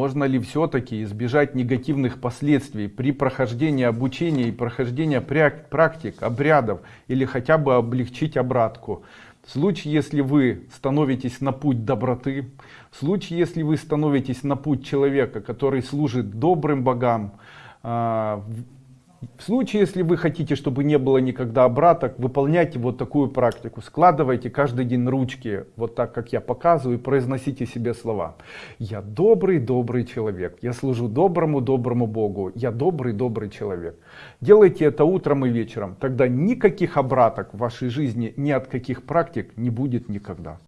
Можно ли все-таки избежать негативных последствий при прохождении обучения и прохождения практик, обрядов или хотя бы облегчить обратку? В случае, если вы становитесь на путь доброты, в случае, если вы становитесь на путь человека, который служит добрым богам, а, в случае, если вы хотите, чтобы не было никогда обраток, выполняйте вот такую практику. Складывайте каждый день ручки, вот так, как я показываю, и произносите себе слова. Я добрый, добрый человек. Я служу доброму, доброму Богу. Я добрый, добрый человек. Делайте это утром и вечером. Тогда никаких обраток в вашей жизни, ни от каких практик не будет никогда.